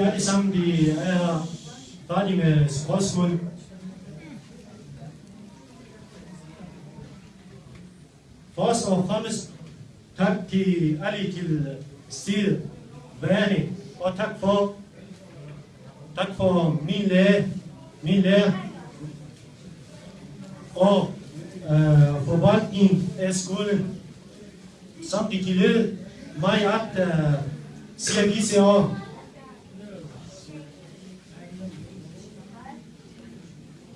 de alle sammen de er færdige med spørgsmål. Først og fremmest tak til alle til stedet, værende, og tak for, tak for min lærer, min lærer, og øh, forvaltning af skolen, samt de tillod mig at øh, sige disse år.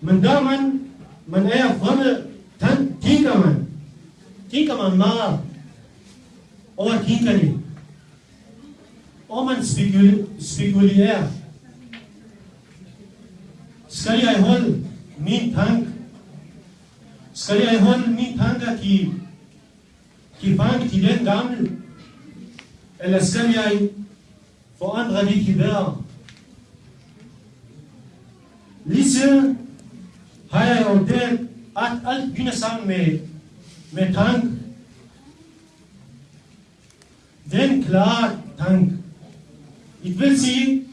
Men da man, man er fremme, den tænker man, tænker man meget over tingene. Og man spekul- spekulerer. Skal jeg holde min tank? Skal jeg holde min tanker til, til fange til den gamle? Eller skal jeg forandre det til bedre? Lige siden haya und der hat alt Bühne sang mit, me tank. Denn klar tank ich will sie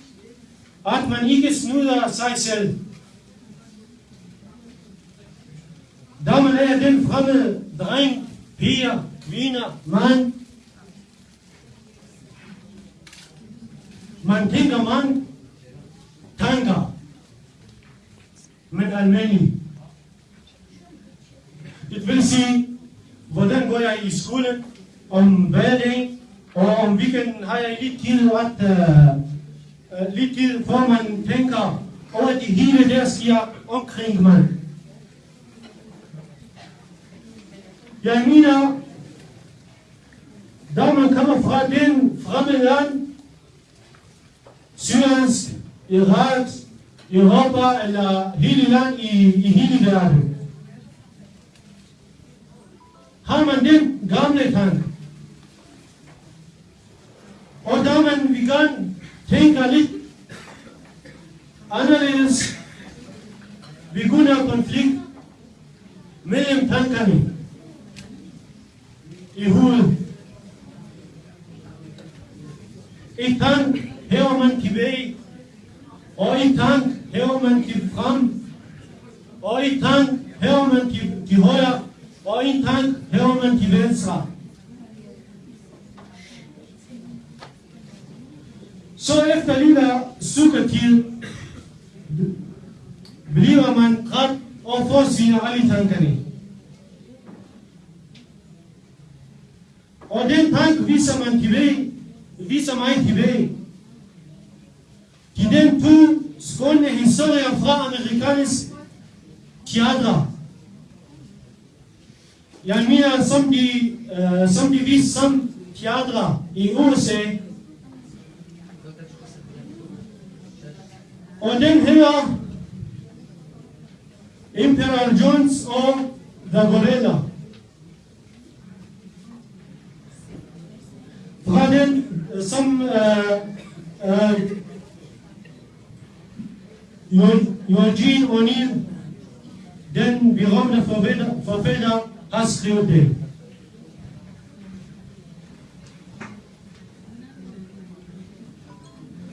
hat man iges nur da sei sel. Da man er den framme drein vier quina man man tinga Mann, Tanker. Men almindeligt. Det vil sige, hvordan går jeg i skole, om hverdagen, og om weekenden har jeg lidt tid at uh, uh, lidt tid, hvor man tænker over de hele, der sker omkring mig. Jeg mener, da man kommer fra den fremmede land, Syriens, Iraks, يغطى الا هيلان يهيلي دراب هارمان دين غامل كان ودامن بيغان تين كاليت اناليس بيغونا كونفليكت ميلم تانكاني يهول إيه تانك هيو من كيبي أو إيه تانك Heomen Kipkan, Oi Tank Heomen Kihoya, Oi Tank Heomen Kivensra. Så efter lilla sukkertid bliver man ret og får sine alle tankerne. Og den tank viser man tilbage, viser mig tilbage. Kidentu skonne historia afroamericanis chiadra. يعني مين سمدي سمدي في سم تيادرا يقوسي Und dann hier Imperial Jones und The Gorilla. Fragen, some uh, Eugene O'Neill, den har skrevet det.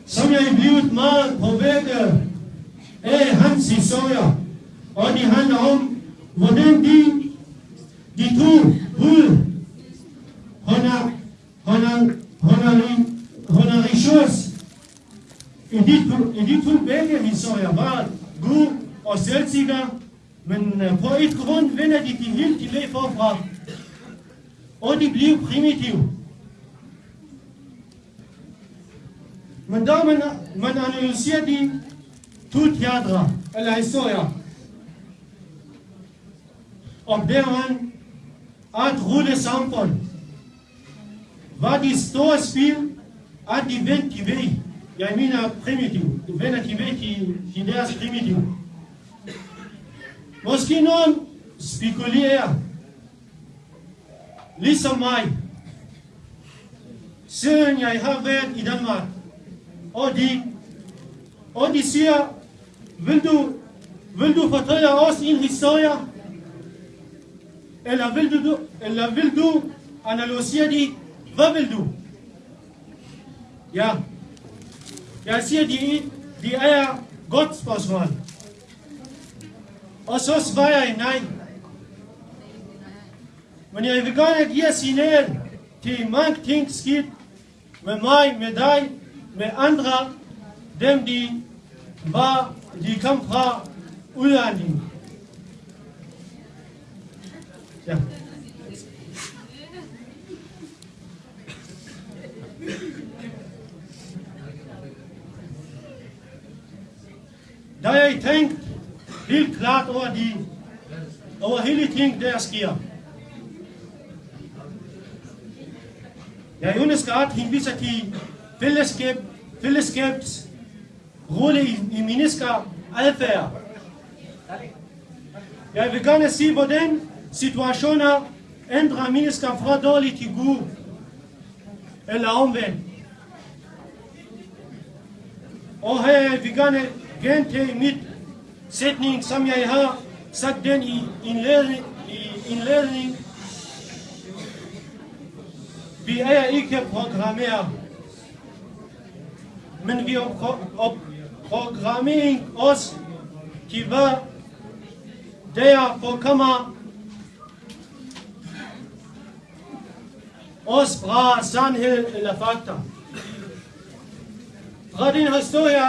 Som jeg blevet meget påvirket af hans historier, og de handler om, hvordan de, de to i de, to, i de to begge historier var god og selvsikker, men eh, på et grund vender de de helt tilbage forfra, og de bliver primitive. Men da man, man analyserer de to teatre, eller historier, opdager man, at rulle Samfund var de store spil at de vendte tilbage. Yamina primitiu, venati veki ideas primitiu. Moski non speculier, lisa mai, sen jai havet i Danmark, og de, og de siger, vil du, vil du fortælle os en historie, eller vil du, eller vil du analysere det, hvad vil du? Ja, jeg siger, de, de er godt spørgsmål. Og så svarer jeg nej. Men jeg vil gerne give signal til mange ting skidt med mig, med dig, med andre, dem de var, de kom fra udlandet. Ja. Helt klart over de, over hele ting, der sker. Jeg ønsker at henvise til fællesskab, fællesskabs rolle i, i mennesker adfærd. Jeg vil gerne sige, hvordan situationer ændrer mennesker fra dårligt til god, eller omvendt. Og her vil jeg gerne gentage mit sætning, som jeg har sagt den i indledning, i indledning. Vi er ikke programmeret, men vi er programmering os til hvad derfor kommer os fra sandhed eller fakta. Fra den historie,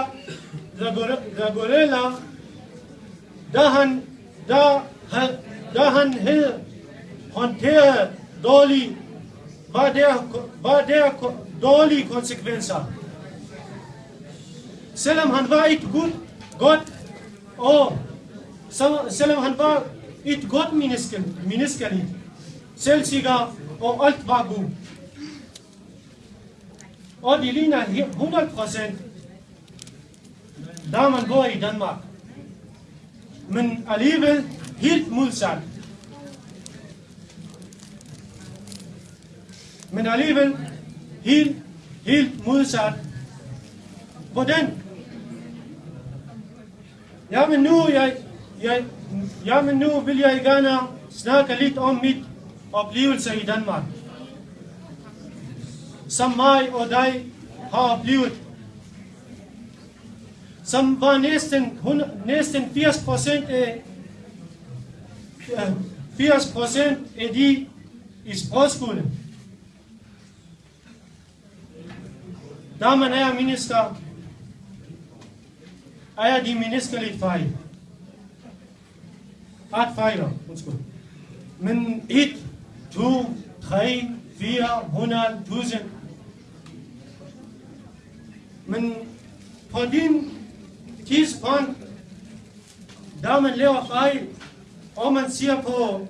Zagorella, da han, da, da han havde håndteret dårlige, var der, var der dårlige konsekvenser. Selvom han var et godt, godt og selvom han var et godt menneske, menneskeligt, selvsikker og alt var godt. Og det ligner 100 procent, da man bor i Danmark. Men alligevel helt modsat. Men alligevel helt, helt modsat. Hvordan? Jamen nu, jeg, jeg, jamen nu vil jeg gerne snakke lidt om mit oplevelse i Danmark. Som mig og dig har oplevet som var næsten, 100, næsten 80 procent af, 80 procent af de i sprogskulen. Damen og herrer minister, er de menneskelige fejl. Ret fejler, undskyld. Men 1, 2, 3, 4, 100, 1000. Men på din tidspunkt, da man laver fejl, og man siger på,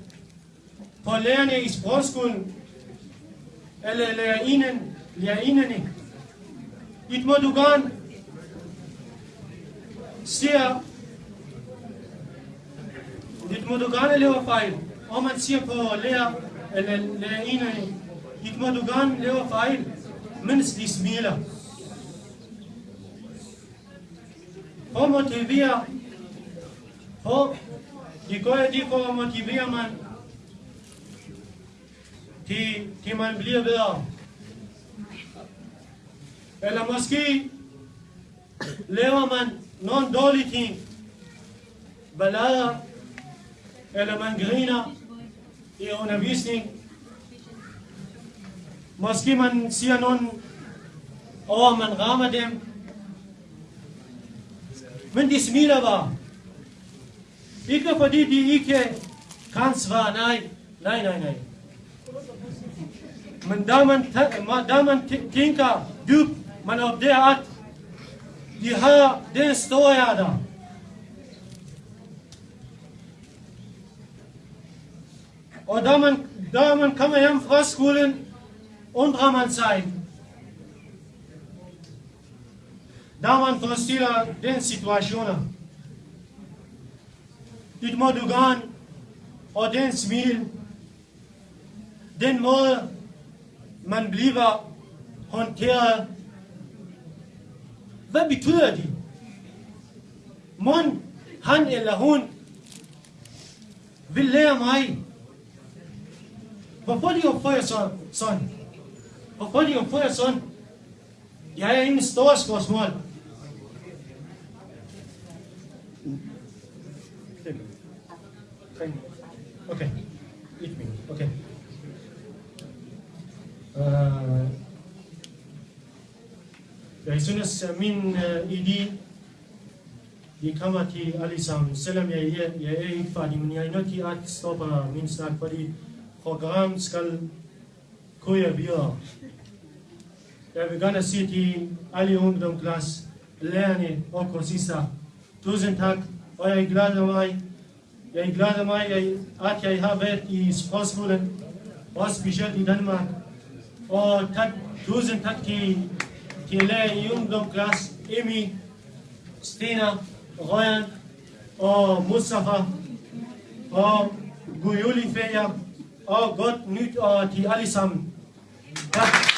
på lærerne i sprogskolen, eller lærerinden, lærerinderne, it må du gerne siger, dit må du gerne lave fejl. Og man siger på lærer, eller lærerinderne, dit må du gerne lave fejl, mens de smiler. For motiverer, motivere, de gør det for at motivere man, til, til man bliver bedre. Eller måske laver man nogle dårlige ting, ballader, eller man griner i undervisning. Måske man siger nogen, og man rammer dem. Mndi war. Ich glaube, die, die ich kann zwar, nein, nein, nein, nein. Man da man, da man Tinka, Dub, man auf der Art, die ha den Steuer da. Und da man, kann man ja im Frostkulen und Raman sein. Da man forestiller den situationer, dit må du gerne, og den smil, den måde, man bliver håndteret. Hvad betyder det? Mon, han eller hun vil lære mig, hvorfor de opfører sig sådan. Hvorfor de opfører sådan. Jeg er ingen stor spørgsmål. Okay, eight minutes, okay. رئیسونس من ایدی دی کاماتی علی سام سلام یا یا ای فادی من یا نتی آت استوپا من سال پری خوگام سکل کویا بیا یا بگانا سیتی علی اون دم کلاس لانی او کوسیسا توزن تاک آیا ایگلاد وای jeg glæder mig, at jeg har været i spørgsmålet, også specielt i Danmark. Og tak, tusind tak til, til lærer i ungdomsklasse, Emi, Stina, Røyan og Mustafa, og god juleferie, og godt nyt og til alle sammen. Tak.